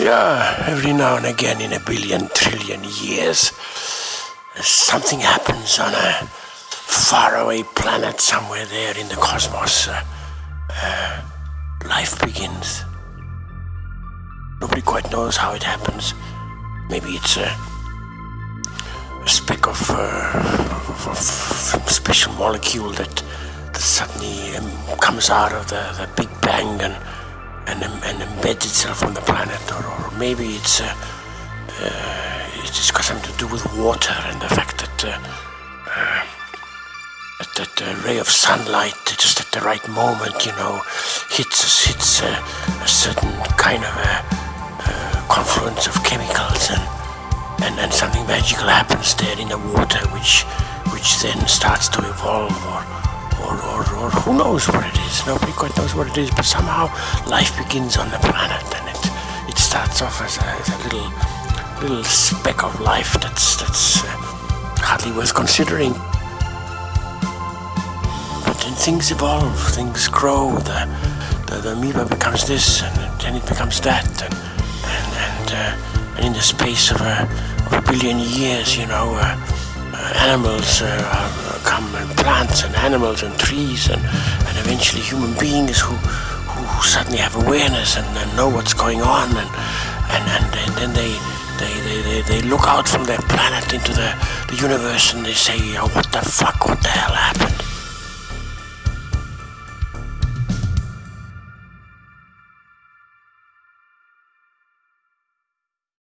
Yeah, every now and again in a billion trillion years, something happens on a faraway planet somewhere there in the cosmos. Uh, uh, life begins. Nobody quite knows how it happens. Maybe it's a, a speck of, uh, of, of special molecule that, that suddenly um, comes out of the, the Big Bang and, and, and embeds itself on the planet. Or, or maybe it's, uh, uh, it's got something to do with water and the fact that, uh, uh, that, that ray of sunlight just at the right moment, you know, hits, hits a certain kind of a confluence of chemicals and, and, and something magical happens there in the water which which then starts to evolve or, or, or, or who knows what it is. Nobody quite knows what it is, but somehow life begins on the planet and it, it starts off as a, as a little little speck of life that's, that's uh, hardly worth considering. But then things evolve, things grow, the, the, the amoeba becomes this and then it becomes that and uh, and in the space of a, of a billion years, you know, uh, animals uh, uh, come and plants and animals and trees and, and eventually human beings who, who suddenly have awareness and, and know what's going on and, and, and, and then they, they, they, they, they look out from their planet into the, the universe and they say, oh, what the fuck, what the hell happened?